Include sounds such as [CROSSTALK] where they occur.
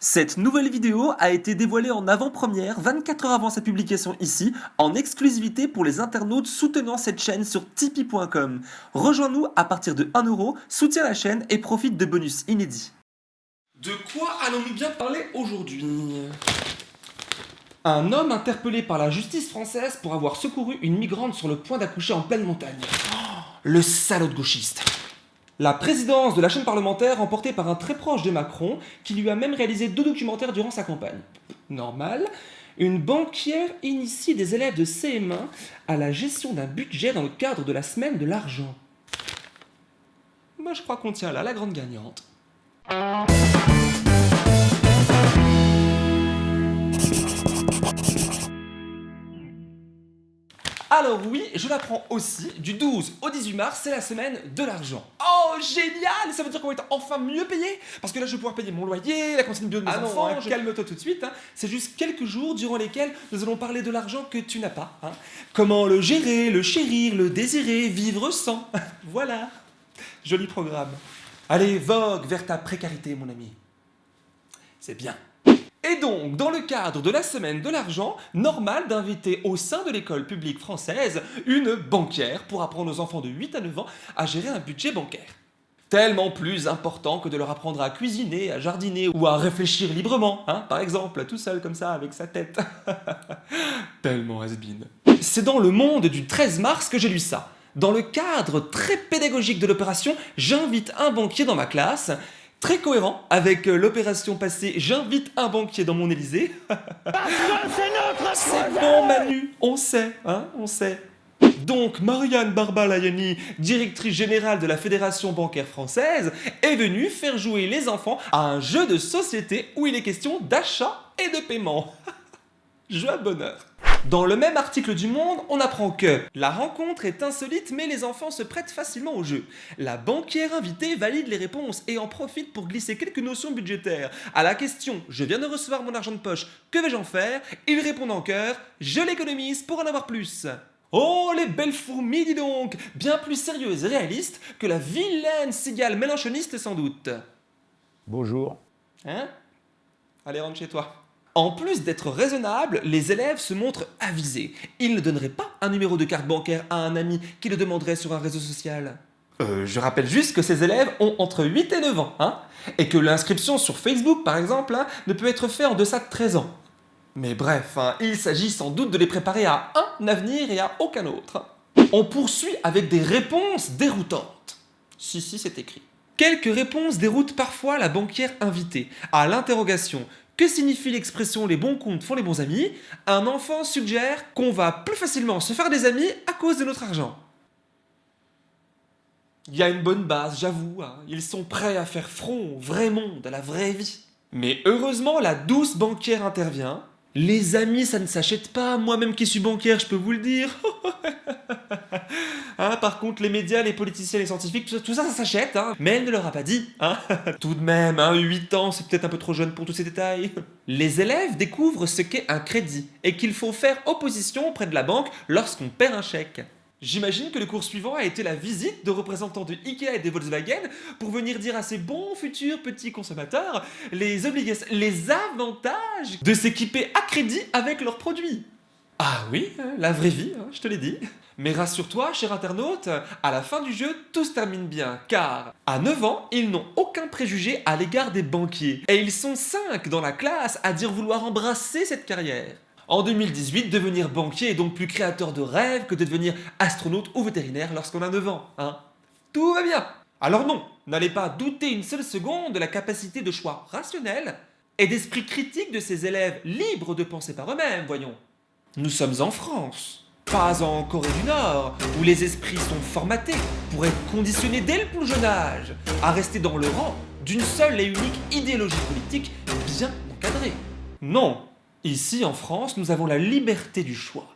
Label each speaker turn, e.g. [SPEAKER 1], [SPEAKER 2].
[SPEAKER 1] Cette nouvelle vidéo a été dévoilée en avant-première 24 heures avant sa publication ici, en exclusivité pour les internautes soutenant cette chaîne sur tipeee.com. Rejoins-nous à partir de 1€, soutiens la chaîne et profite de bonus inédits.
[SPEAKER 2] De quoi allons-nous bien parler aujourd'hui? Un homme interpellé par la justice française pour avoir secouru une migrante sur le point d'accoucher en pleine montagne. Oh, le salaud de gauchiste la présidence de la chaîne parlementaire remportée par un très proche de Macron qui lui a même réalisé deux documentaires durant sa campagne. Normal. Une banquière initie des élèves de CM1 à la gestion d'un budget dans le cadre de la semaine de l'argent. Moi je crois qu'on tient là la grande gagnante. Alors oui, je l'apprends aussi, du 12 au 18 mars, c'est la semaine de l'argent. Oh, génial Ça veut dire qu'on va être enfin mieux payé? Parce que là, je vais pouvoir payer mon loyer, la cantine bio de mes
[SPEAKER 1] ah
[SPEAKER 2] enfants...
[SPEAKER 1] Non, hein,
[SPEAKER 2] calme-toi tout de suite, hein. c'est juste quelques jours durant lesquels nous allons parler de l'argent que tu n'as pas. Hein. Comment le gérer, le chérir, le désirer, vivre sans? [LAUGHS] voilà, joli programme. Allez, vogue vers ta précarité, mon ami. C'est bien. Et donc, dans le cadre de la semaine de l'argent, normal d'inviter au sein de l'école publique française une banquière pour apprendre aux enfants de 8 à 9 ans à gérer un budget bancaire. Tellement plus important que de leur apprendre à cuisiner, à jardiner ou à réfléchir librement, hein, par exemple, tout seul comme ça, avec sa tête. [LAUGHS] Tellement has. C'est dans le monde du 13 mars que j'ai lu ça. Dans le cadre très pédagogique de l'opération, j'invite un banquier dans ma classe Très cohérent avec euh, l'opération passée « J'invite un banquier dans mon Élysée ». c'est bon Manu, on sait, hein, on sait. Donc Marianne Barbalayani, directrice générale de la Fédération bancaire française, est venue faire jouer les enfants à un jeu de société où il est question d'achat et de paiement. [LAUGHS] Joie de bonheur. Dans le même article du Monde, on apprend que la rencontre est insolite mais les enfants se prêtent facilement au jeu. La banquière invitée valide les réponses et en profite pour glisser quelques notions budgétaires. À la question « Je viens de recevoir mon argent de poche, que vais-je en faire ?» Ils répondent en chœur « Je l'économise pour en avoir plus !» Oh les belles fourmis dis donc Bien plus sérieuses et réalistes que la vilaine cigale mélanchoniste sans doute.
[SPEAKER 3] Bonjour.
[SPEAKER 2] Hein? Allez rentre chez toi. En plus d'être raisonnable, les élèves se montrent avisés. Ils ne donneraient pas un numéro de carte bancaire à un ami qui le demanderait sur un réseau social. Euh, je rappelle juste que ces élèves ont entre 8 et 9 ans, hein, et que l'inscription sur Facebook, par exemple, hein, ne peut être faite en deçà de 13 ans. Mais bref, hein, il s'agit sans doute de les préparer à un avenir et à aucun autre. On poursuit avec des réponses déroutantes. Si, si, c'est écrit. Quelques réponses déroutent parfois la banquière invitée à l'interrogation que signifie l'expression « les bons comptes font les bons amis » Un enfant suggère qu'on va plus facilement se faire des amis à cause de notre argent. Il y a une bonne base, j'avoue, hein. ils sont prêts à faire front au vrai monde, à la vraie vie. Mais heureusement, la douce banquière intervient. Les amis, ça ne s'achète pas, moi-même qui suis banquière, je peux vous le dire. [LAUGHS] Hein, par contre, les médias, les politiciens, les scientifiques, tout ça, ça, s'achète, hein. Mais elle ne leur a pas dit, hein. [LAUGHS] Tout de même, hein, 8 ans, c'est peut-être un peu trop jeune pour tous ces détails. [LAUGHS] Les élèves découvrent ce qu'est un crédit et qu'il faut faire opposition auprès de la banque lorsqu'on perd un chèque. J'imagine que le cours suivant a été la visite de représentants de Ikea et de Volkswagen pour venir dire à ces bons futurs petits consommateurs les avantages de s'équiper à crédit avec leurs produits. Ah oui, la vraie vie, hein, je te l'ai dit. Mais rassure-toi, cher internaute, à la fin du jeu, tout se termine bien, car à 9 ans, ils n'ont aucun préjugé à l'égard des banquiers. Et ils sont 5 dans la classe à dire vouloir embrasser cette carrière. En 2018, devenir banquier est donc plus créateur de rêves que de devenir astronaute ou vétérinaire lorsqu'on a 9 ans, hein Tout va bien Alors non, n'allez pas douter une seule seconde de la capacité de choix rationnel et d'esprit critique de ces élèves libres de penser par eux-mêmes, voyons. Nous sommes en France, pas en Corée du Nord, où les esprits sont formatés pour être conditionnés dès le plus jeune âge à rester dans le rang d'une seule et unique idéologie politique bien encadrée. Non, ici en France, nous avons la liberté du choix.